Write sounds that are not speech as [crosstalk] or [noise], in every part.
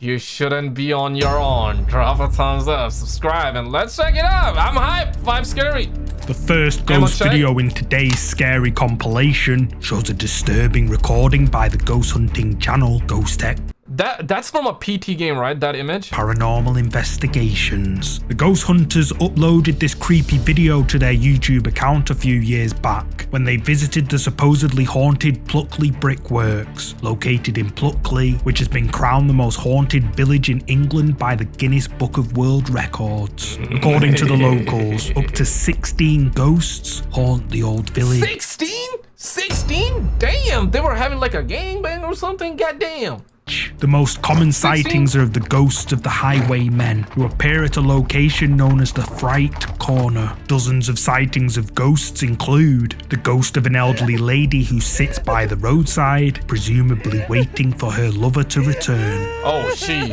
you shouldn't be on your own. Drop a thumbs up, subscribe, and let's check it out. I'm hype. Five scary. The first ghost video in today's scary compilation shows a disturbing recording by the ghost hunting channel Ghost Tech That that's from a PT game, right? That image. Paranormal Investigations. The ghost hunters uploaded this creepy video to their YouTube account a few years back when they visited the supposedly haunted Pluckley Brickworks, located in Pluckley, which has been crowned the most haunted village in England by the Guinness Book of World Records. According to the locals, up to 16 ghosts haunt the old village. 16? 16? Damn, they were having like a gangbang or something. Goddamn. The most common sightings are of the ghosts of the highwaymen, who appear at a location known as the Fright Corner. Dozens of sightings of ghosts include the ghost of an elderly lady who sits by the roadside, presumably waiting for her lover to return. Oh, she.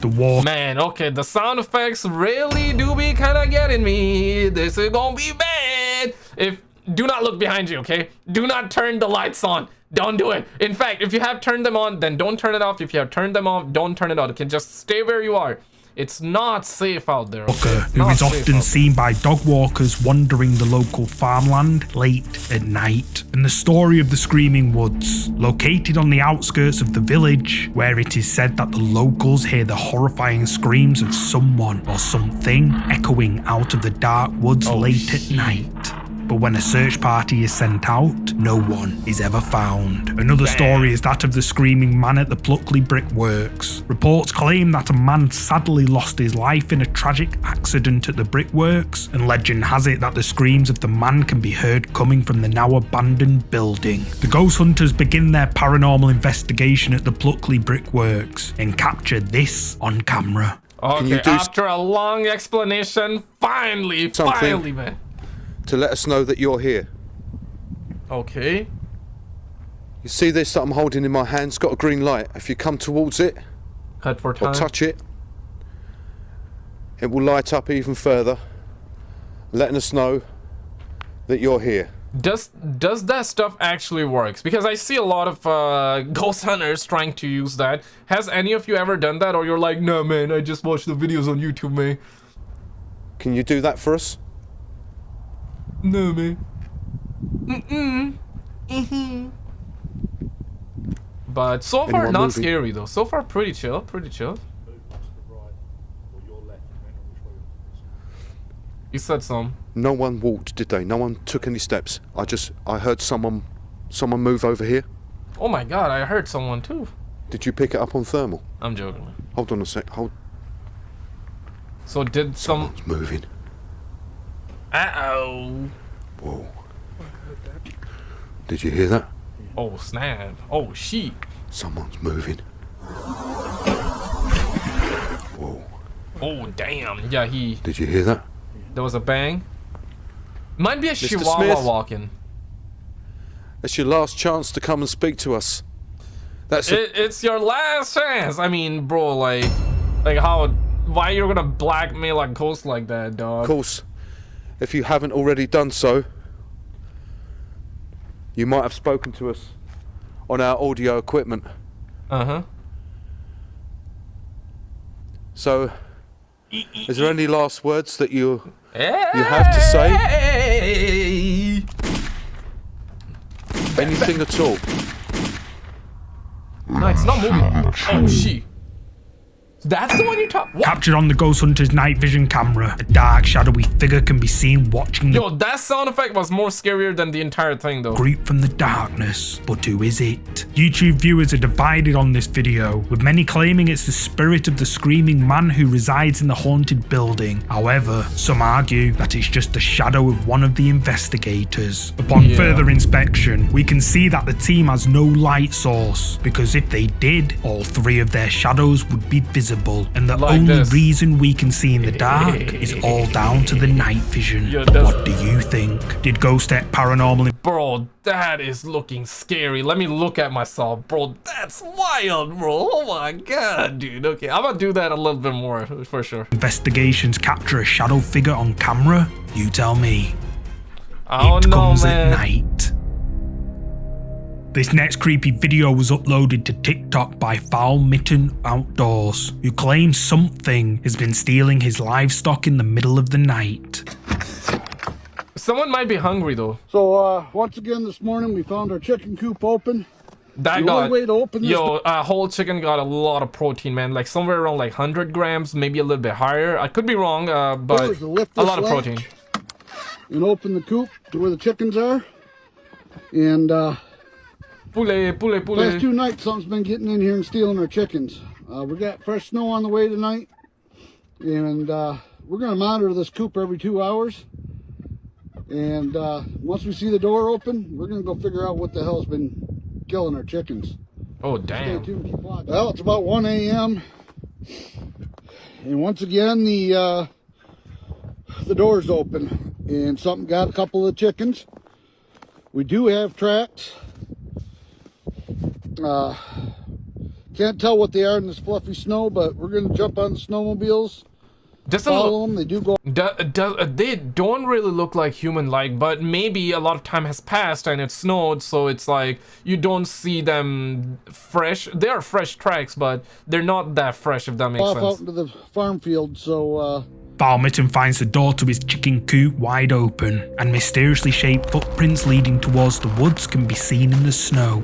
The walk Man, okay, the sound effects really do be kind of getting me. This is gonna be bad. If do not look behind you, okay? Do not turn the lights on. Don't do it. In fact, if you have turned them on, then don't turn it off. If you have turned them off, don't turn it on. Okay, just stay where you are. It's not safe out there. Okay? Walker, who is often seen by dog walkers wandering the local farmland late at night. And the story of the Screaming Woods, located on the outskirts of the village, where it is said that the locals hear the horrifying screams of someone or something echoing out of the dark woods Oh, late at night. But when a search party is sent out, no one is ever found. Another story is that of the screaming man at the Pluckley Brickworks. Reports claim that a man sadly lost his life in a tragic accident at the brickworks, and legend has it that the screams of the man can be heard coming from the now abandoned building. The ghost hunters begin their paranormal investigation at the Pluckley Brickworks and capture this on camera. Okay, you do s- after a long explanation, finally, Something. finally, man. To let us know that you're here. Okay. You see this that I'm holding in my hand? It's got a green light. If you come towards it for or touch it, it will light up even further, letting us know that you're here. Does does that stuff actually works? Because I see a lot of uh, [laughs] ghost hunters trying to use that. Has any of you ever done that, or you're like, no, man, I just watch the videos on YouTube, man. Can you do that for us? No, man. Mm-mm. Mm-hmm. But so far, Anyone not moving? scary though. So far, pretty chill, pretty chill. You said some. No one walked, did they? No one took any steps. I just I heard someone someone move over here. Oh my god, I heard someone too. Did you pick it up on thermal? I'm joking. Man. Hold on a sec. Hold. So did some? Someone's moving. Uh oh. Whoa. Did you hear that? Oh snap. Oh sheet. Someone's moving. Whoa. Oh damn. Yeah, he. Did you hear that? There was a bang. Might be a Mr. chihuahua Smith? walking. It's your last chance to come and speak to us. That's It, it's your last chance. I mean, bro, like, like how? Why you're gonna blackmail a ghost like that, dog? of course. If you haven't already done so, you might have spoken to us on our audio equipment. Uh huh. So, is there any last words that you You have to say? say. anything at all? No, it's not moving. Oh shit. That's the one you talk. What? Captured on the Ghost Hunter's night vision camera, a dark, shadowy figure can be seen watching the Yo, that sound effect was more scarier than the entire thing, though. group from the darkness. But who is it? YouTube viewers are divided on this video, with many claiming it's the spirit of the screaming man who resides in the haunted building. However, some argue that it's just the shadow of one of the investigators. Upon Yeah. further inspection, we can see that the team has no light source, because if they did, all three of their shadows would be visible, and the Like only this. reason we can see in the dark [laughs] is all down to the night vision. Yeah, what do you think? Did Ghost Tech Paranormal Bro, that is looking scary. Let me look at myself. Bro, that's wild, bro. Oh my god, dude. Okay, I'm gonna do that a little bit more for sure. investigations capture a shadow figure on camera? You tell me. I don't it know, comes man. at night. This next creepy video was uploaded to TikTok by Foul Mitten Outdoors, who claims something has been stealing his livestock in the middle of the night. Someone might be hungry though. So uh, once again this morning we found our chicken coop open. That The got only way to open this yo, a whole chicken got a lot of protein, man. Like somewhere around like 100 grams, maybe a little bit higher. I could be wrong, uh, but Doors to lift a lot of protein. And open the coop to where the chickens are. And uh, Poulet, poulet, last two nights something's been getting in here and stealing our chickens. Uh, we got fresh snow on the way tonight. And uh, we're going to monitor this coop every two hours. And uh, once we see the door open, we're going to go figure out what the hell's been killing our chickens. Oh damn. tuned. Well, it's about 1 a.m. And once again, the uh, the door's open, and something got a couple of chickens. We do have tracks. Uh, can't tell what they are in this fluffy snow, but we're gonna jump on the snowmobiles, Doesn't look, follow them. They do go do, do, they don't really look like human-like, but maybe a lot of time has passed and it snowed, so it's like you don't see them fresh. They are fresh tracks, but they're not that fresh, if that makes off out sense. into the farm field. So uh, Foul Mitten finds the door to his chicken coop wide open, and mysteriously shaped footprints leading towards the woods can be seen in the snow.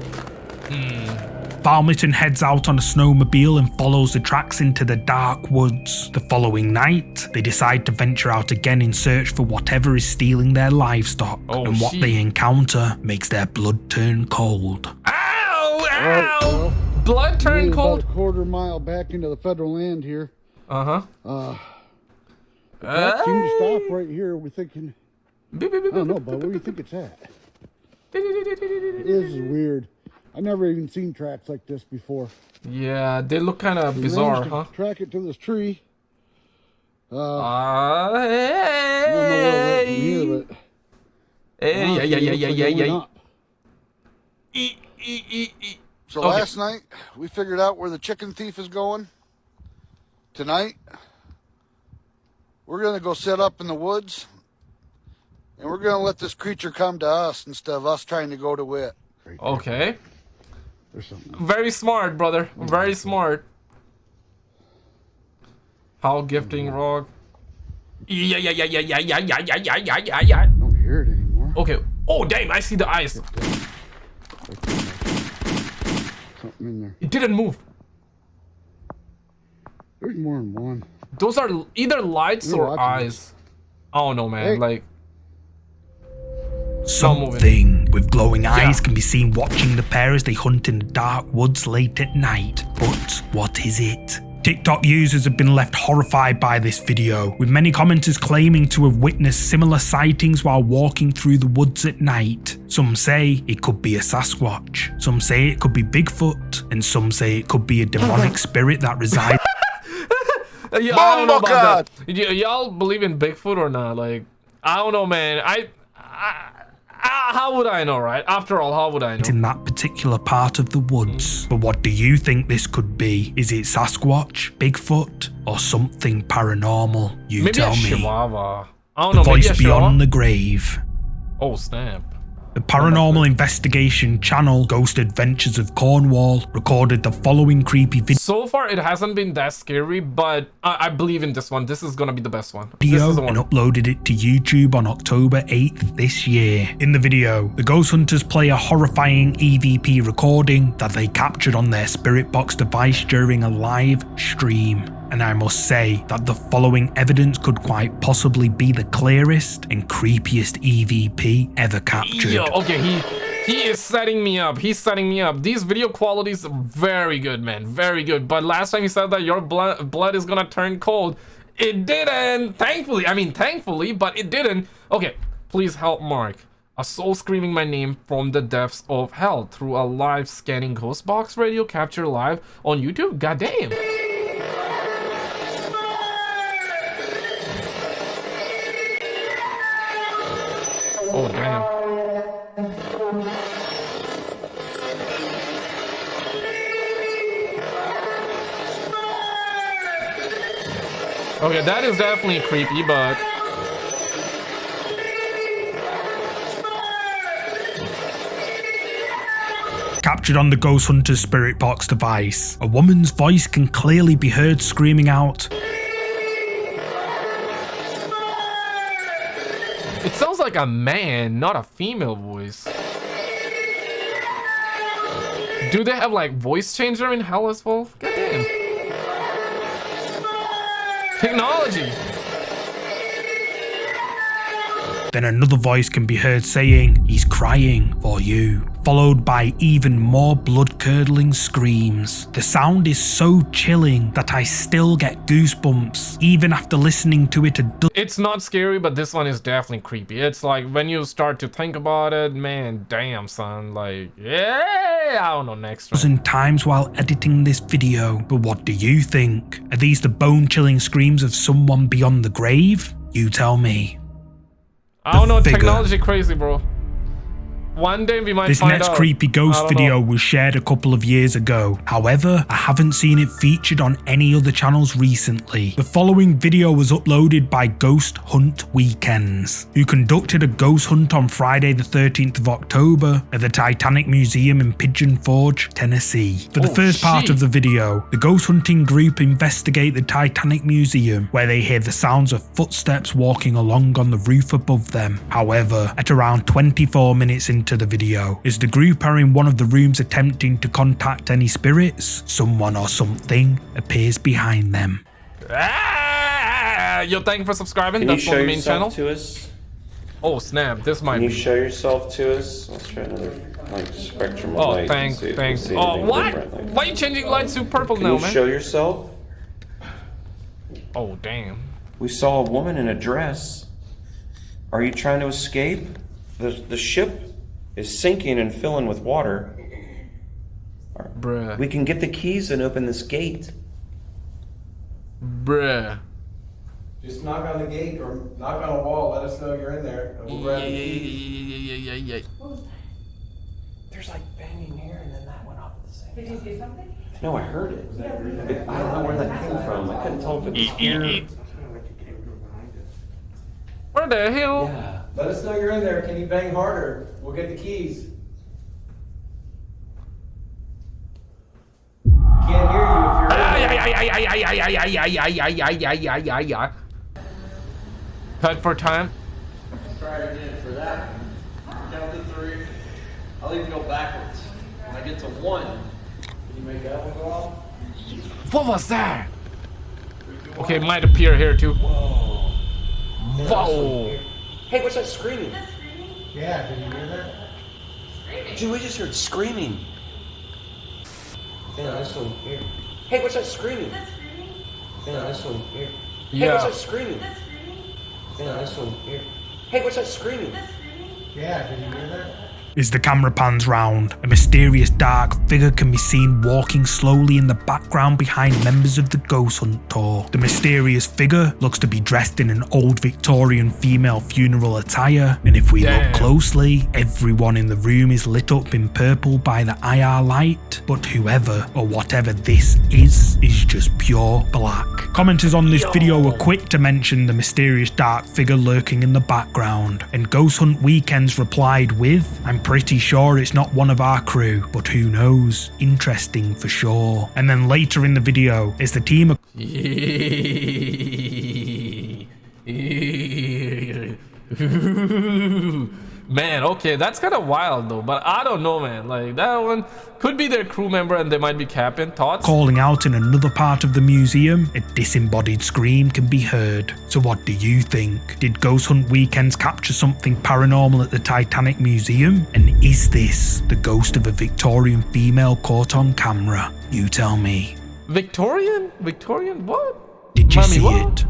Foul Mitten heads out on a snowmobile and follows the tracks into the dark woods. The following night, they decide to venture out again in search for whatever is stealing their livestock, Oh, and what shit. they encounter makes their blood turn cold. Ow! Right, Ow! well, Blood turn turned about cold. a quarter mile back into the federal land here. Uh-huh. Uh, that seemed to stop right here. We're thinking. Beep, beep, beep, I don't beep, know, but where do you think it's at? beep. This is weird. I've never even seen tracks like this before. Yeah, they look kind of bizarre, huh? Track it to this tree. Uh, Uh, I know where it went here, hey, but yeah, yeah, yeah, yeah, yeah, yeah. E, e, e, e. So Okay. last night we figured out where the chicken thief is going. Tonight we're gonna go set up in the woods, and we're gonna let this creature come to us instead of us trying to go to it. Okay, There's something. very smart, brother. Very smart. How gifting rock. Yeah, yeah, yeah, yeah, yeah, yeah, yeah, yeah, yeah, yeah, yeah, yeah. I don't hear it anymore. Okay. Oh, damn! I see the eyes. Something in there. It didn't move. There's more than one. Those are either lights You're or watching eyes. I don't know, man. Hey. Like, moving. Something with glowing eyes Yeah. can be seen watching the pair as they hunt in the dark woods late at night. But what is it? TikTok users have been left horrified by this video, with many commenters claiming to have witnessed similar sightings while walking through the woods at night. Some say it could be a Sasquatch, some say it could be Bigfoot, and some say it could be a demonic [laughs] spirit that resides [laughs] yeah, I don't know about God. y'all believe in Bigfoot or not? Like, I don't know, man. I, I, I, Ah, how would I know, right? After all, how would I know? in that particular part of the woods. But what do you think this could be? Is it Sasquatch, Bigfoot, or something paranormal? You Maybe tell me. chihuahua. I don't The know. Maybe voice beyond the grave. Oh snap! The paranormal investigation channel Ghost Adventures of Cornwall recorded the following creepy video. So far, it hasn't been that scary, but I, I believe in this one. This is gonna be the best one. This video is the and one. uploaded it to YouTube on October 8th this year. In the video, the ghost hunters play a horrifying EVP recording that they captured on their Spirit Box device during a live stream. And I must say that the following evidence could quite possibly be the clearest and creepiest EVP ever captured. Yo, okay, he he is setting me up. He's setting me up. These video qualities are very good, man. Very good. But last time he said that your blood blood is gonna turn cold. It didn't. Thankfully. I mean, thankfully, but it didn't. Okay, please help Mark. A soul screaming my name from the depths of hell through a live scanning ghost box radio capture live on YouTube. God Okay, that is definitely creepy, but Captured on the Ghost Hunter's Spirit Box device, a woman's voice can clearly be heard screaming out, It sounds like a man, not a female voice. Do they have like voice changer in hell as well? Goddamn. Technology. Then another voice can be heard saying, He's crying for you, followed by even more blood curdling screams. The sound is so chilling that I still get goosebumps, even after listening to it a It's not scary, but this one is definitely creepy. It's like when you start to think about it, man, damn, son. Like, yeah, I don't know, next one. dozen times while editing this video. But what do you think? Are these the bone chilling screams of someone beyond the grave? You tell me. I don't know, figure. technology crazy, bro. One day we might This next out. creepy ghost video know. was shared a couple of years ago. However, I haven't seen it featured on any other channels recently. The following video was uploaded by Ghost Hunt Weekends, who conducted a ghost hunt on Friday the 13th of October at the Titanic Museum in Pigeon Forge, Tennessee. For the Oh, first part shit. of the video, the ghost hunting group investigate the Titanic Museum, where they hear the sounds of footsteps walking along on the roof above them. However, at around 24 minutes into the video, as the group are in one of the rooms attempting to contact any spirits, someone or something appears behind them. Ah, yo, thank you for subscribing. Can you That's on show the main yourself channel. to us? Oh snap! This might Can you be. show yourself to us? Let's try another like spectrum of Oh, light. and thanks, see if we thanks. Oh, anything what? like- Why are you changing lights to purple Can now, you man? show yourself? Oh, damn. We saw a woman in a dress. Are you trying to escape? The the ship is sinking and filling with water. Bruh. We can get the keys and open this gate. Bruh. Just knock on the gate or knock on a wall, let us know you're in there, and we'll grab yeah, the keys. yeah, yeah, yeah, yeah. There's like banging here and then that went off at the same Did you see something? No, I heard it. It- I don't know where that came from. I couldn't tell if it was here. Where the hell? Yeah. Let us know you're in there. Can you bang harder? We'll get the keys. Can't hear you if you're in there. Cut for time. Try it again for that. Count to three. I'll even go backwards. When I get to one, can you make that one go off? What was that? Okay, might appear here too. Whoa. Whoa. Hey, what's that screaming? Yeah, did you hear that? Dude, we just heard screaming. Yeah, this one here. Hey, what's that screaming? Yeah, this one here. Hey, what's Yeah. that screaming? Yeah, this one here. Hey, what's that screaming? Yeah, did you hear that? As the camera pans round, a mysterious dark figure can be seen walking slowly in the background behind members of the Ghost Hunt tour. The mysterious figure looks to be dressed in an old Victorian female funeral attire, and if we Damn. look closely, everyone in the room is lit up in purple by the IR light. But whoever or whatever this is, is just pure black. Commenters on this video were quick to mention the mysterious dark figure lurking in the background, and Ghost Hunt Weekends replied with, I'm pretty sure it's not one of our crew, but who knows? Interesting for sure. And then later in the video, as the team are [laughs] man, okay, that's kind of wild though. But I don't know, man. Like that one could be their crew member, and they might be capping. Thoughts? calling out in another part of the museum, a disembodied scream can be heard. So what do you think? Did Ghost Hunt Weekends capture something paranormal at the Titanic Museum? And is this the ghost of a Victorian female caught on camera? You tell me. Victorian? Victorian? What? Did you Mommy, see what? it?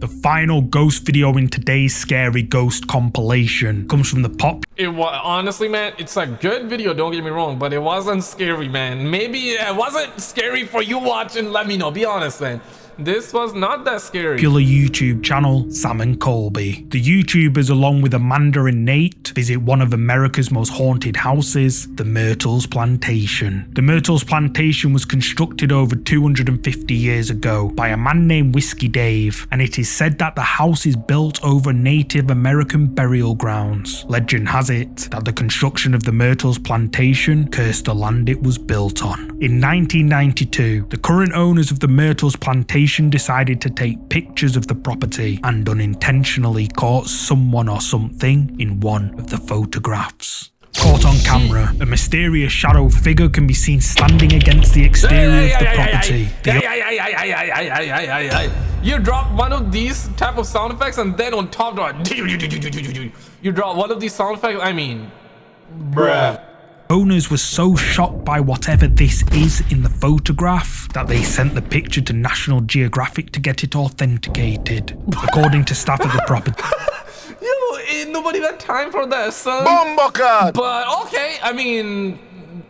The final ghost video in today's Scary Ghost compilation comes from the pop It was honestly, man. It's a good video. Don't get me wrong, but it wasn't scary, man. Maybe it wasn't scary for you watching. Let me know. Be honest, man. This was not that scary. popular YouTube channel, Sam and Colby. The YouTubers, along with Amanda and Nate, visit one of America's most haunted houses, the Myrtles Plantation. The Myrtles Plantation was constructed over 250 years ago by a man named Whiskey Dave, and it is said that the house is built over Native American burial grounds. Legend has it that the construction of the Myrtles Plantation cursed the land it was built on. In 1992, the current owners of the Myrtles Plantation decided to take pictures of the property and unintentionally caught someone or something in one of the photographs. Caught on camera, a mysterious shadow figure can be seen standing against the exterior of the property. The You drop one of these type of sound effects and then on top of it, [laughs] you drop one of these sound effects. I mean, bruh. Owners were so shocked by whatever this is in the photograph that they sent the picture to National Geographic to get it authenticated. [laughs] According to staff at the property, [laughs] Yo, ain't nobody got time for that, son. Bomboka! But okay, I mean,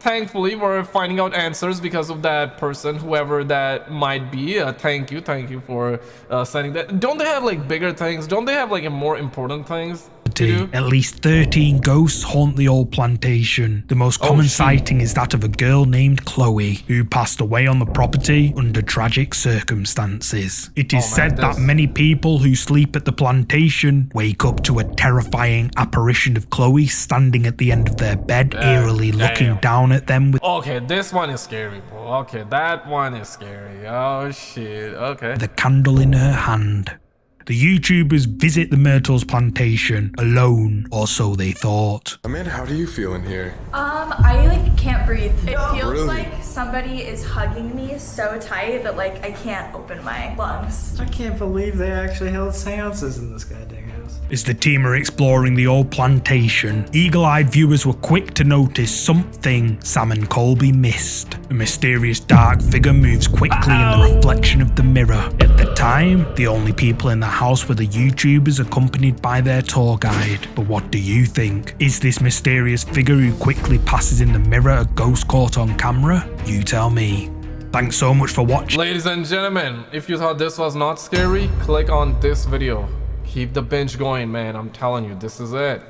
thankfully we're finding out answers because of that person, whoever that might be. Uh, thank you, thank you for uh, sending that. Don't they have like bigger things? Don't they have like more important things do? at least 13 ghosts haunt the old plantation. The most oh, common shit. sighting is that of a girl named Chloe, who passed away on the property under tragic circumstances. It is Oh, man, said that many people who sleep at the plantation wake up to a terrifying apparition of Chloe standing at the end of their bed, eerily looking down at them with Okay, this one is scary, bro. Okay, that one is scary. Oh shit. Okay. the candle in her hand. The YouTubers visit the Myrtles plantation alone, or so they thought. Amanda, how do you feel in here? Um, I like can't breathe. It feels Really? like somebody is hugging me so tight that like I can't open my lungs. I can't believe they actually held seances in this goddamn house. As the team are exploring the old plantation, eagle eyed viewers were quick to notice something Sam and Colby missed. A mysterious dark figure moves quickly in the reflection of the mirror. At the time, the only people in the house were the YouTubers accompanied by their tour guide. But what do you think? Is this mysterious figure who quickly passes in the mirror a ghost caught on camera? You tell me. Thanks so much for watching. Ladies and gentlemen, if you thought this was not scary, click on this video. Keep the binge going, man. I'm telling you, this is it.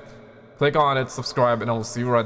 Click on it, subscribe, and I will see you right